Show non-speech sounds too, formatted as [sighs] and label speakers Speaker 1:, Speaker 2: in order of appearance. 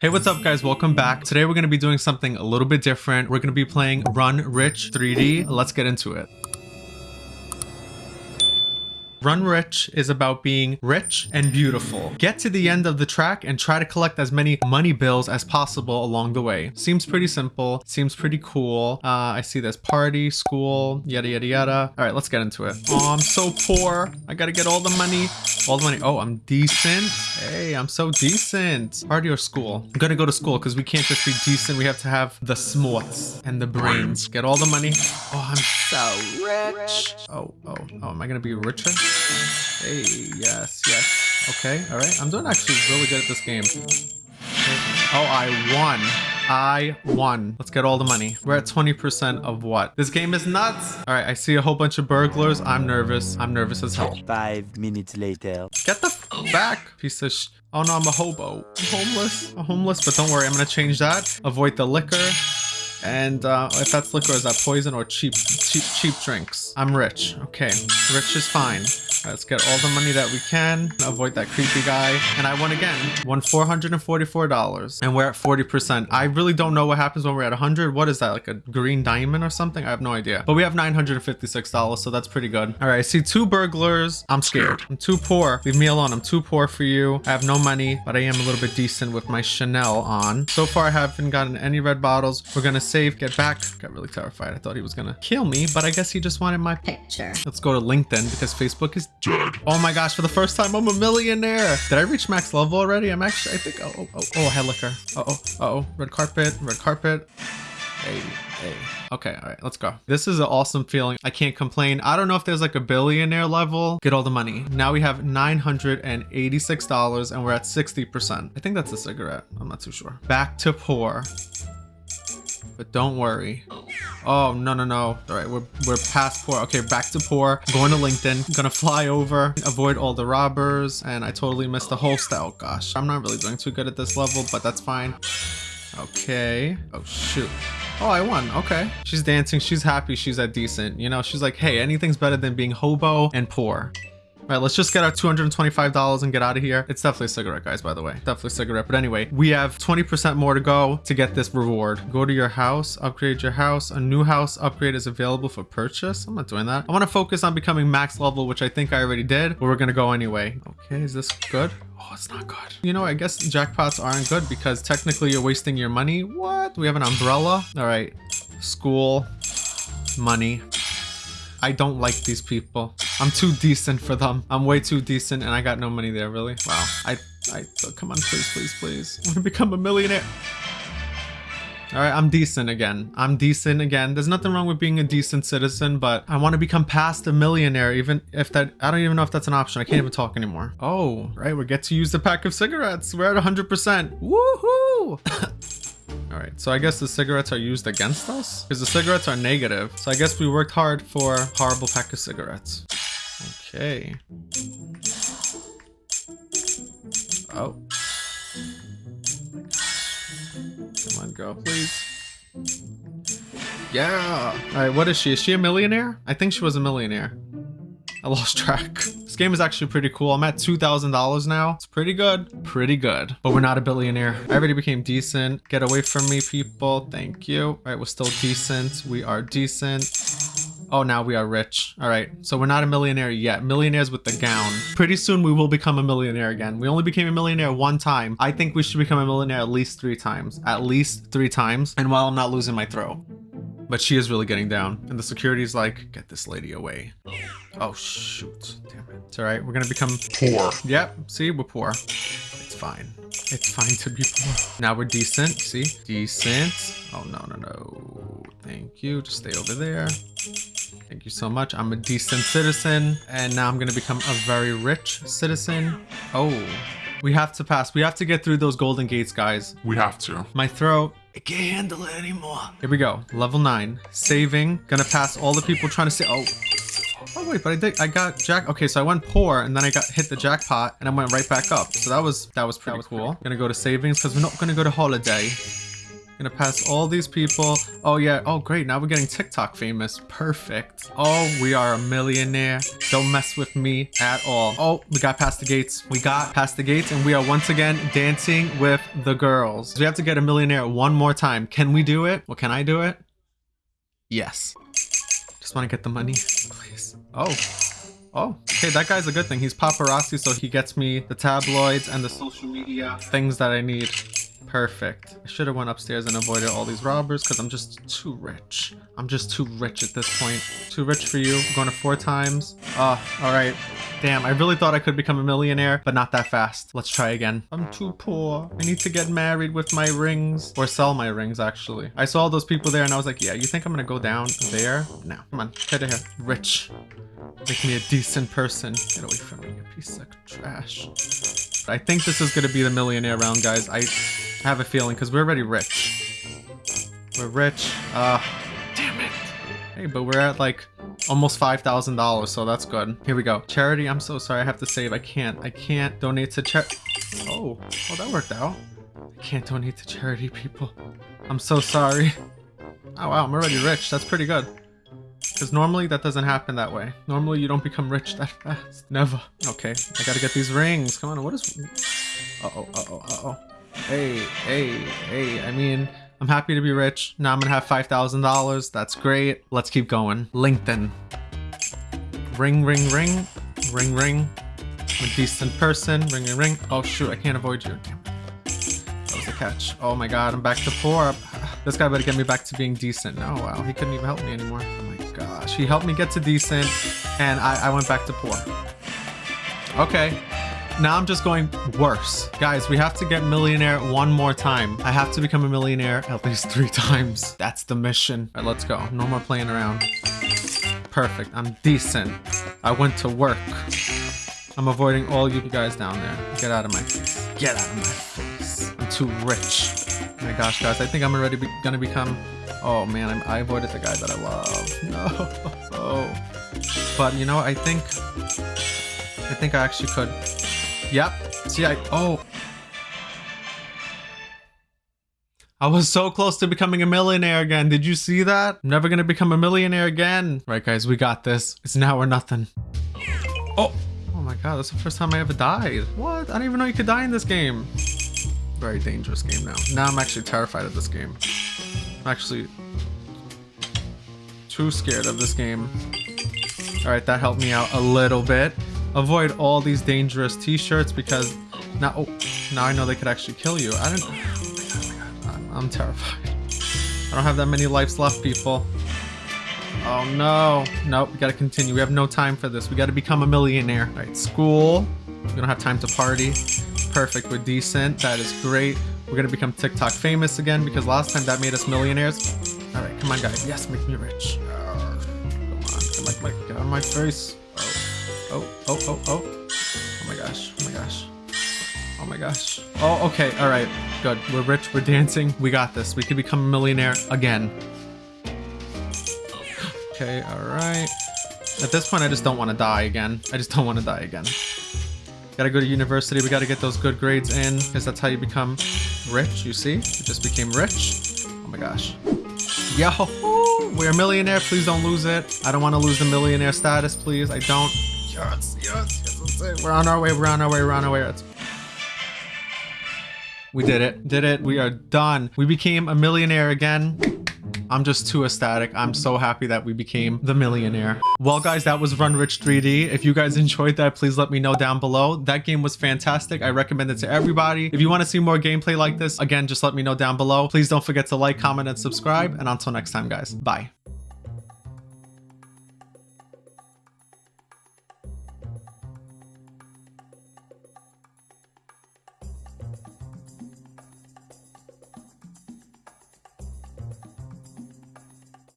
Speaker 1: Hey, what's up guys? Welcome back. Today we're going to be doing something a little bit different. We're going to be playing Run Rich 3D. Let's get into it. Run Rich is about being rich and beautiful. Get to the end of the track and try to collect as many money bills as possible along the way. Seems pretty simple. Seems pretty cool. Uh, I see this party, school, yada, yada, yada. All right, let's get into it. Oh, I'm so poor. I gotta get all the money. All the money. Oh, I'm decent. Hey, I'm so decent. Party or school? I'm gonna go to school because we can't just be decent. We have to have the smarts and the brains. Get all the money. Oh, I'm so rich. Oh, oh, oh, am I gonna be richer? Hey, yes, yes. Okay, all right. I'm doing actually really good at this game. Oh, I won. I won. Let's get all the money. We're at 20% of what? This game is nuts. All right, I see a whole bunch of burglars. I'm nervous. I'm nervous as hell.
Speaker 2: Five minutes later.
Speaker 1: Get the f back, piece of sh- Oh no, I'm a hobo. I'm homeless. I'm homeless, but don't worry. I'm gonna change that. Avoid the liquor. And uh, if that's liquor, is that poison or cheap, cheap, cheap drinks? I'm rich. Okay, rich is fine. Let's get all the money that we can. Avoid that creepy guy. And I won again. Won $444. And we're at 40%. I really don't know what happens when we're at 100. What is that? Like a green diamond or something? I have no idea. But we have $956, so that's pretty good. All right, I see two burglars. I'm scared. I'm too poor. Leave me alone. I'm too poor for you. I have no money, but I am a little bit decent with my Chanel on. So far, I haven't gotten any red bottles. We're gonna save, get back. Got really terrified. I thought he was gonna kill me, but I guess he just wanted my
Speaker 3: picture.
Speaker 1: Let's go to LinkedIn because Facebook is dead. Oh my gosh, for the first time, I'm a millionaire. Did I reach max level already? I'm actually, I think, oh, oh, oh, oh liquor. Uh oh, uh oh, red carpet, red carpet. Hey, hey. Okay, all right, let's go. This is an awesome feeling. I can't complain. I don't know if there's like a billionaire level. Get all the money. Now we have $986 and we're at 60%. I think that's a cigarette. I'm not too sure. Back to poor. But don't worry. Oh, no, no, no. All right, we're, we're past poor. Okay, back to poor. Going to LinkedIn. Gonna fly over, avoid all the robbers. And I totally missed the whole style. Oh, gosh, I'm not really doing too good at this level, but that's fine. Okay. Oh, shoot. Oh, I won. Okay. She's dancing. She's happy. She's at decent. You know, she's like, hey, anything's better than being hobo and poor. All right, let's just get our $225 and get out of here. It's definitely a cigarette, guys, by the way. Definitely a cigarette. But anyway, we have 20% more to go to get this reward. Go to your house, upgrade your house. A new house upgrade is available for purchase. I'm not doing that. I want to focus on becoming max level, which I think I already did, but we're going to go anyway. Okay, is this good? Oh, it's not good. You know, I guess jackpots aren't good because technically you're wasting your money. What? We have an umbrella. All right. School. Money. I don't like these people. I'm too decent for them. I'm way too decent and I got no money there, really. Wow. I, I, oh, come on, please, please, please. I want to become a millionaire. All right, I'm decent again. I'm decent again. There's nothing wrong with being a decent citizen, but I want to become past a millionaire, even if that, I don't even know if that's an option. I can't even talk anymore. Oh, right, we get to use the pack of cigarettes. We're at 100%. Woohoo! [laughs] All right, so I guess the cigarettes are used against us because the cigarettes are negative. So I guess we worked hard for horrible pack of cigarettes. Okay. Oh. Come on, girl, please. Yeah. All right, what is she? Is she a millionaire? I think she was a millionaire. I lost track. Game is actually pretty cool. I'm at $2,000 now. It's pretty good. Pretty good. But we're not a billionaire. I already became decent. Get away from me, people. Thank you. All right, we're still decent. We are decent. Oh, now we are rich. All right, so we're not a millionaire yet. Millionaires with the gown. Pretty soon we will become a millionaire again. We only became a millionaire one time. I think we should become a millionaire at least three times. At least three times. And while I'm not losing my throw. But she is really getting down. And the security's like, get this lady away. Oh, shoot. Damn it. It's all right. We're going to become poor. Yep. See, we're poor. It's fine. It's fine to be poor. Now we're decent. See? Decent. Oh, no, no, no. Thank you. Just stay over there. Thank you so much. I'm a decent citizen. And now I'm going to become a very rich citizen. Oh, we have to pass. We have to get through those golden gates, guys.
Speaker 4: We have to.
Speaker 1: My throat. I can't handle it anymore. Here we go. Level 9. Saving. Gonna pass all the people trying to say... Oh. Oh, wait, but I did... I got jack... Okay, so I went poor, and then I got hit the jackpot, and I went right back up. So that was that was pretty that was cool. Pretty... Gonna go to savings, because we're not gonna go to holiday. Gonna pass all these people. Oh yeah. Oh great. Now we're getting TikTok famous. Perfect. Oh, we are a millionaire. Don't mess with me at all. Oh, we got past the gates. We got past the gates and we are once again dancing with the girls. We have to get a millionaire one more time. Can we do it? Well, can I do it? Yes. Just want to get the money, please. Oh. Oh, okay, that guy's a good thing. He's paparazzi, so he gets me the tabloids and the social media things that I need. Perfect. I should have went upstairs and avoided all these robbers because I'm just too rich. I'm just too rich at this point. Too rich for you. I'm going to four times. Oh, all right. Damn, I really thought I could become a millionaire, but not that fast. Let's try again. I'm too poor. I need to get married with my rings. Or sell my rings, actually. I saw all those people there and I was like, yeah, you think I'm gonna go down there? No. Come on, get here. Rich. Make me a decent person. Get away from me, you piece of trash. I think this is to be the millionaire round, guys. I have a feeling because we're already rich. We're rich. Uh. Hey, but we're at like almost $5,000, so that's good. Here we go. Charity, I'm so sorry. I have to save. I can't. I can't donate to charity. Oh, well, that worked out. I can't donate to charity, people. I'm so sorry. Oh, wow. I'm already rich. That's pretty good. Because normally that doesn't happen that way. Normally you don't become rich that [laughs] fast. Never. Okay, I gotta get these rings. Come on, what is... Uh-oh, uh-oh, uh-oh. Hey, hey, hey, I mean, I'm happy to be rich. Now I'm gonna have $5,000. That's great. Let's keep going. LinkedIn. Ring, ring, ring. Ring, ring. I'm a decent person. Ring, ring, ring. Oh, shoot, I can't avoid you. That was a catch. Oh my god, I'm back to poor. [sighs] This guy better get me back to being decent. Oh, wow, he couldn't even help me anymore. Oh my gosh. He helped me get to decent, and I, I went back to poor. Okay. Now I'm just going worse. Guys, we have to get millionaire one more time. I have to become a millionaire at least three [laughs] times. That's the mission. All right, let's go. No more playing around. Perfect. I'm decent. I went to work. I'm avoiding all you guys down there. Get out of my face. Get out of my face. I'm too rich. Oh my gosh, guys. I think I'm already be gonna become Oh man, I'm, i avoided the guy that I love. [laughs] No. Oh. But you know, I think, I think I actually could. Yep. See, I, oh. I was so close to becoming a millionaire again. Did you see that? I'm never gonna become a millionaire again. Right, guys, we got this. It's now or nothing. Oh. Oh my god, that's the first time I ever died. What? I didn't even know you could die in this game. Very dangerous game now. Now I'm actually terrified of this game. I'm actually too scared of this game. Alright, that helped me out a little bit. Avoid all these dangerous t-shirts because now, oh, now I know they could actually kill you. I don't. I'm, I'm terrified. I don't have that many lives left, people. Oh no. Nope, we gotta continue. We have no time for this. We gotta become a millionaire. Alright, school. We don't have time to party. Perfect, we're decent. That is great. We're gonna become TikTok famous again because last time that made us millionaires. All right, come on, guys. Yes, make me rich. come on, come on, get out of my face. Oh, oh, oh, oh, oh. My gosh, oh my gosh. Oh my gosh. Oh, okay, all right, good. We're rich, we're dancing. We got this. We can become a millionaire again. Okay, all right. At this point, I just don't want to die again. I just don't want to die again. Gotta go to university. We gotta get those good grades in because that's how you become rich, you see? We just became rich. Oh my gosh. Yo, we're a millionaire. Please don't lose it. I don't want to lose the millionaire status, please. I don't. Yes, yes, yes, We're on our way. We're on our way. We're on our way. We did it. Did it. We are done. We became a millionaire again. I'm just too ecstatic. I'm so happy that we became the millionaire. Well, guys, that was Run Rich 3D. If you guys enjoyed that, please let me know down below. That game was fantastic. I recommend it to everybody. If you want to see more gameplay like this, again, just let me know down below. Please don't forget to like, comment, and subscribe. And until next time, guys, bye.